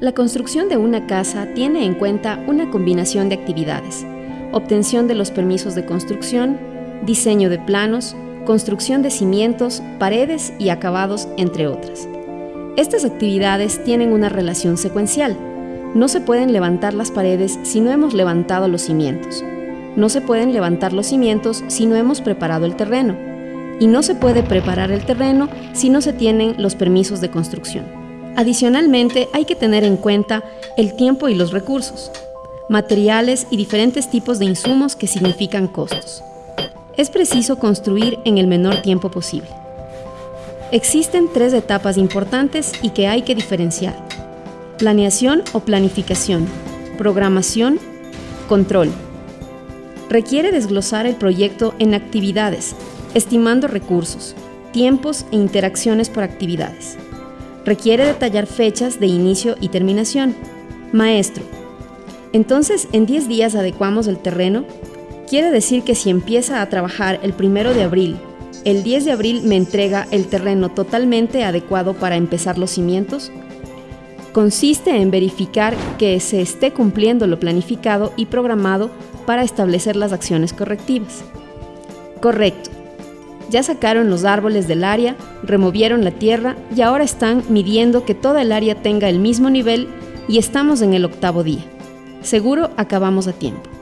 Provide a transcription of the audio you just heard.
La construcción de una casa tiene en cuenta una combinación de actividades, obtención de los permisos de construcción, diseño de planos, construcción de cimientos, paredes y acabados, entre otras. Estas actividades tienen una relación secuencial. No se pueden levantar las paredes si no hemos levantado los cimientos. No se pueden levantar los cimientos si no hemos preparado el terreno. Y no se puede preparar el terreno si no se tienen los permisos de construcción. Adicionalmente, hay que tener en cuenta el tiempo y los recursos, materiales y diferentes tipos de insumos que significan costos. Es preciso construir en el menor tiempo posible. Existen tres etapas importantes y que hay que diferenciar. Planeación o planificación, programación, control. Requiere desglosar el proyecto en actividades, estimando recursos, tiempos e interacciones por actividades. Requiere detallar fechas de inicio y terminación. Maestro. Entonces, en 10 días adecuamos el terreno. Quiere decir que si empieza a trabajar el primero de abril, el 10 de abril me entrega el terreno totalmente adecuado para empezar los cimientos. Consiste en verificar que se esté cumpliendo lo planificado y programado para establecer las acciones correctivas. Correcto. Ya sacaron los árboles del área, removieron la tierra y ahora están midiendo que toda el área tenga el mismo nivel y estamos en el octavo día. Seguro acabamos a tiempo.